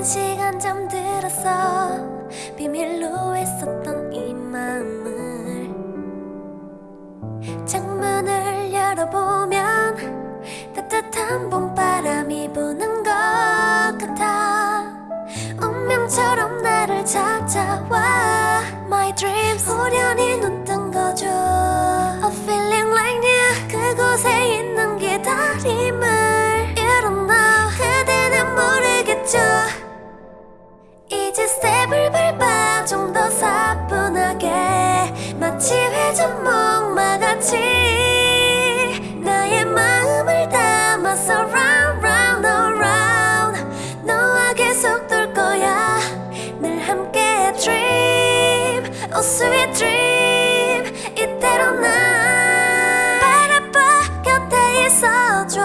오랜 시간 잠들었어. 비밀로 했었던 이 마음을 창문을 열어보면 따뜻한 봄바람이 부는 것 같아. 운명처럼 나를 찾아와. My dreams 이제 스텝을 밟아 좀 더 사뿐하게. 마치 회전 목마같이 나의 마음을 담아서 round round around. 너와 계속 돌 거야. 늘 함께 dream oh sweet dream. 이대로 난 바라봐 곁에 있어줘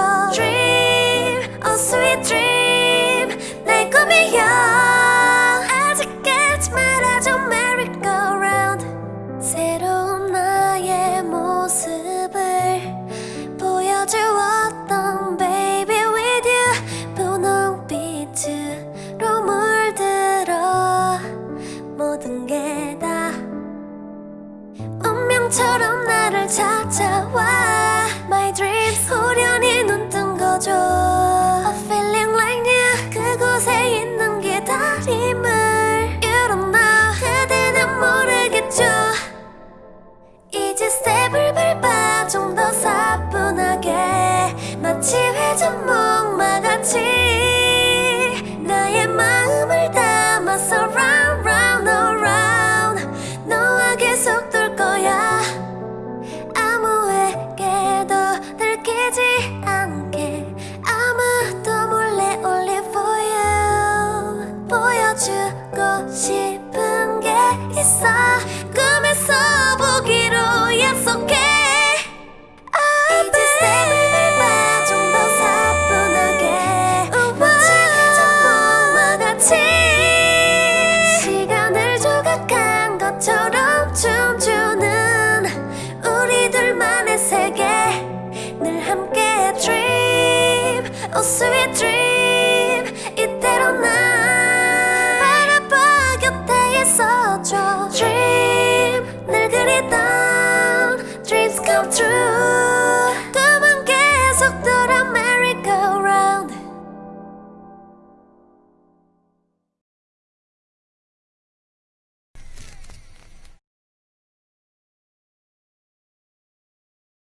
운명처럼 나를 찾아와. My dreams 호련히 눈뜬 거죠. A feeling like you 그곳에 있는 기다림을 You don't know 그대는 모르겠죠. 이제 스텝을 밟아 좀 더 사뿐하게 마치 회전 목 있어 꿈에서 보기로 약속해. 이제 스텝을 밟아 좀더 사뿐하게 마치 회전 목마같이. 시간을 조각한 것처럼 춤추는 우리 둘만의 세계. 늘 함께 dream. Oh dream come true